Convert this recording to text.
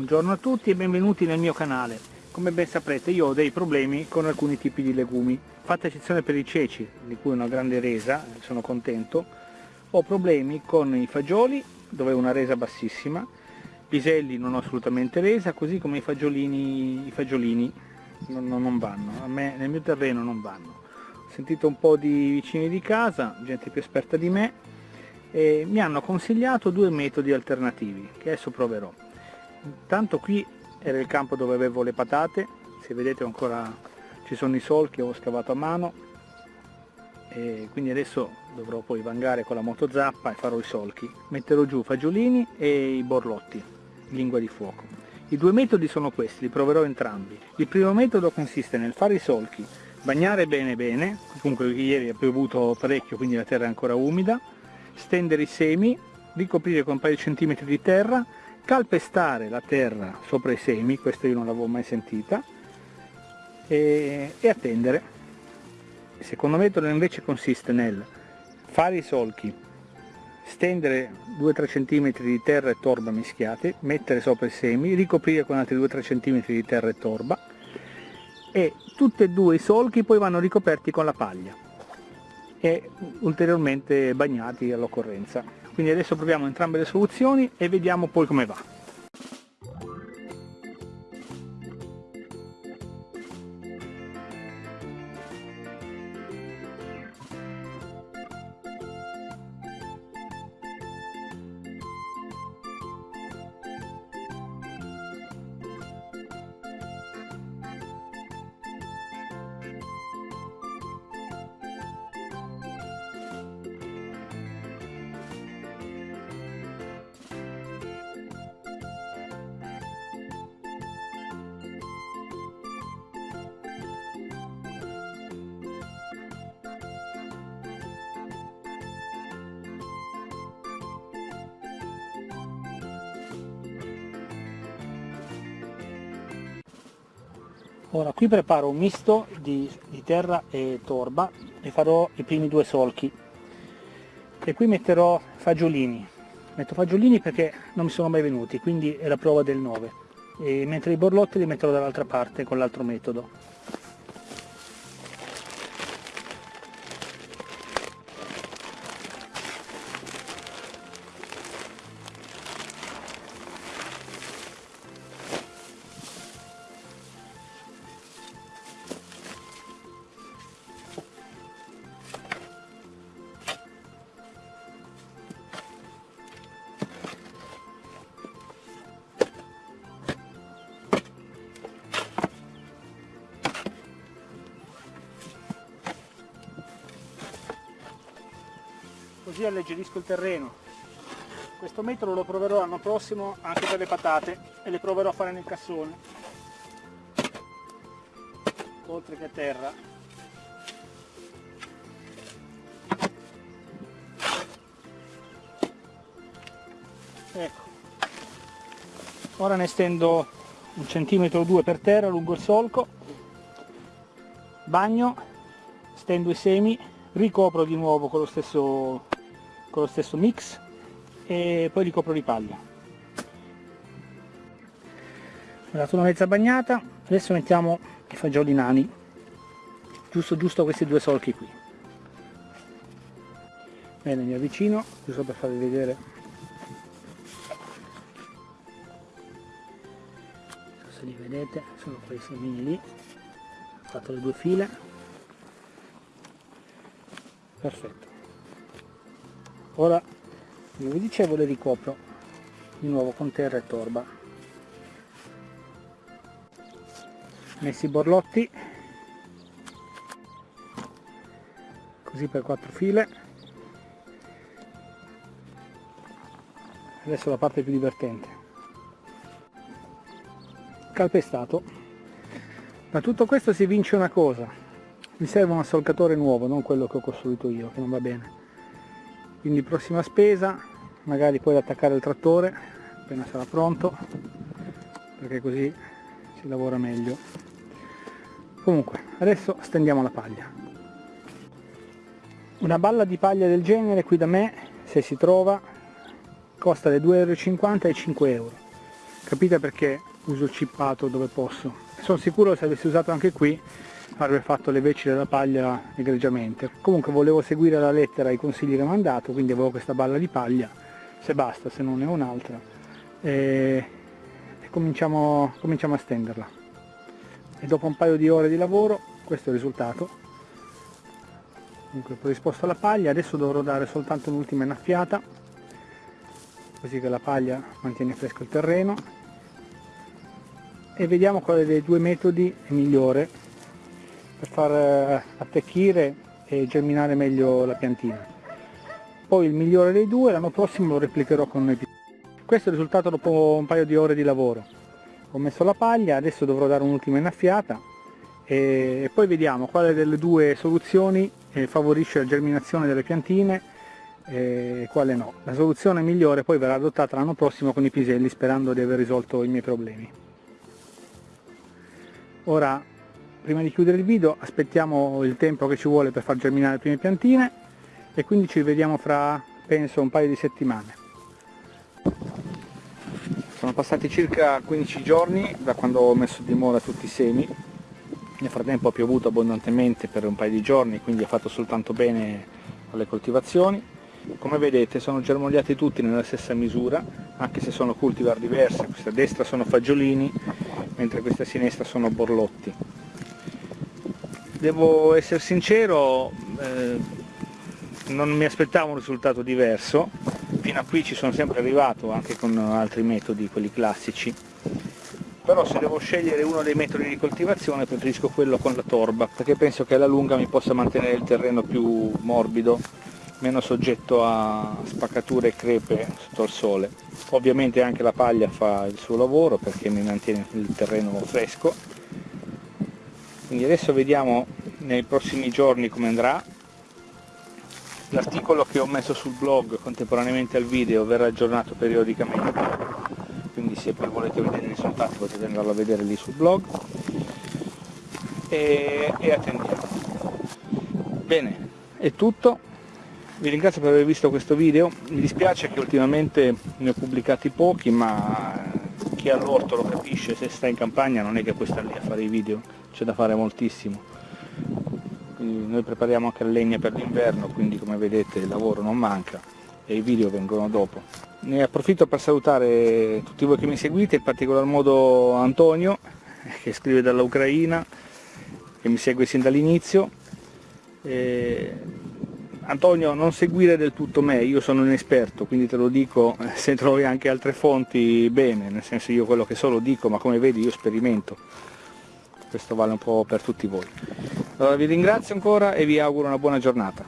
Buongiorno a tutti e benvenuti nel mio canale. Come ben saprete io ho dei problemi con alcuni tipi di legumi. Fatta eccezione per i ceci, di cui una grande resa, sono contento, ho problemi con i fagioli, dove ho una resa bassissima, piselli non ho assolutamente resa, così come i fagiolini, i fagiolini non, non vanno, a me nel mio terreno non vanno. Ho sentito un po' di vicini di casa, gente più esperta di me, e mi hanno consigliato due metodi alternativi che adesso proverò intanto qui era il campo dove avevo le patate. Se vedete ancora ci sono i solchi ho scavato a mano. E quindi adesso dovrò poi vangare con la motozappa e farò i solchi. Metterò giù fagiolini e i borlotti lingua di fuoco. I due metodi sono questi, li proverò entrambi. Il primo metodo consiste nel fare i solchi bagnare bene bene comunque ieri ha piovuto parecchio quindi la terra è ancora umida stendere i semi, ricoprire con un paio di centimetri di terra, calpestare la terra sopra i semi, questo io non l'avevo mai sentita, e, e attendere. Il secondo metodo invece consiste nel fare i solchi, stendere 2-3 cm di terra e torba mischiati, mettere sopra i semi, ricoprire con altri 2-3 cm di terra e torba e tutti e due i solchi poi vanno ricoperti con la paglia e ulteriormente bagnati all'occorrenza. Quindi adesso proviamo entrambe le soluzioni e vediamo poi come va. Ora qui preparo un misto di, di, terra e torba e farò i primi due solchi. E qui metterò fagiolini. Metto fagiolini perché non mi sono mai venuti quindi è la prova del 9 e mentre i borlotti li metterò dall'altra parte con l'altro metodo così alleggerisco il terreno. Questo metodo lo proverò l'anno prossimo anche per le patate e le proverò a fare nel cassone. Oltre che a terra. Ecco. Ora ne stendo un centimetro o due per terra lungo il solco. Bagno stendo i semi ricopro di nuovo con lo stesso con lo stesso mix e poi ricopro di paglia ho dato una mezza bagnata adesso mettiamo i fagioli nani. Giusto giusto questi due solchi qui. Bene mi avvicino giusto per farvi vedere. Se li vedete sono quei semini lì. Ho fatto le due file. Perfetto ora come vi dicevo le ricopro di nuovo con terra e torba. Messi i borlotti così per quattro file. Adesso la parte più divertente. Calpestato. Da tutto questo si vince una cosa. Mi serve un assolcatore nuovo non quello che ho costruito io che non va bene quindi prossima spesa magari poi attaccare il trattore appena sarà pronto perché così si lavora meglio. Comunque adesso stendiamo la paglia. Una balla di paglia del genere qui da me se si trova costa dai 2,50 euro ai 5 euro. Capite perché uso il cippato dove posso? Sono sicuro se avessi usato anche qui avrebbe fatto le veci della paglia egregiamente. Comunque volevo seguire la lettera i consigli che mi hanno dato quindi avevo questa balla di paglia se basta se non ne ho un'altra. E, e cominciamo, cominciamo a stenderla. E dopo un paio di ore di lavoro questo è il risultato. Ho risposto alla paglia adesso dovrò dare soltanto un'ultima innaffiata così che la paglia mantiene fresco il terreno. E vediamo quale dei due metodi è migliore per far eh, attecchire e germinare meglio la piantina poi il migliore dei due l'anno prossimo lo replicherò con episodio questo è il risultato dopo un paio di ore di lavoro ho messo la paglia adesso dovrò dare un'ultima innaffiata e poi vediamo quale delle due soluzioni eh, favorisce la germinazione delle piantine e quale no. La soluzione migliore poi verrà adottata l'anno prossimo con i piselli sperando di aver risolto i miei problemi. Ora, prima di chiudere il video, aspettiamo il tempo che ci vuole per far germinare le prime piantine e quindi ci vediamo fra, penso, un paio di settimane. Sono passati circa 15 giorni da quando ho messo di mora tutti i semi. Nel frattempo ha piovuto abbondantemente per un paio di giorni quindi ha fatto soltanto bene alle coltivazioni. Come vedete sono germogliati tutti nella stessa misura anche se sono cultivar diversi. Questa a destra sono fagiolini mentre questa a sinistra sono borlotti devo essere sincero eh, non mi aspettavo un risultato diverso. Fino a qui ci sono sempre arrivato anche con altri metodi quelli classici. Però se devo scegliere uno dei metodi di coltivazione preferisco quello con la torba perché penso che alla lunga mi possa mantenere il terreno più morbido meno soggetto a spaccature e crepe sotto il sole. Ovviamente anche la paglia fa il suo lavoro perché mi mantiene il terreno fresco quindi adesso vediamo nei prossimi giorni come andrà. L'articolo che ho messo sul blog contemporaneamente al video verrà aggiornato periodicamente. Quindi se poi volete vedere i risultati potete andarlo a vedere lì sul blog. E, e attendiamo. Bene è tutto. Vi ringrazio per aver visto questo video. Mi dispiace che ultimamente ne ho pubblicati pochi ma chi ha l'orto lo capisce. Se sta in campagna non è che puoi stare lì a fare i video c'è da fare moltissimo noi prepariamo anche la legna per l'inverno quindi come vedete il lavoro non manca e i video vengono dopo ne approfitto per salutare tutti voi che mi seguite, in particolar modo Antonio, che scrive dall'Ucraina, che mi segue sin dall'inizio. Antonio, non seguire del tutto me, io sono un esperto, quindi te lo dico, se trovi anche altre fonti, bene, nel senso io quello che so lo dico, ma come vedi io sperimento. Questo vale un po' per tutti voi. Allora vi ringrazio ancora e vi auguro una buona giornata.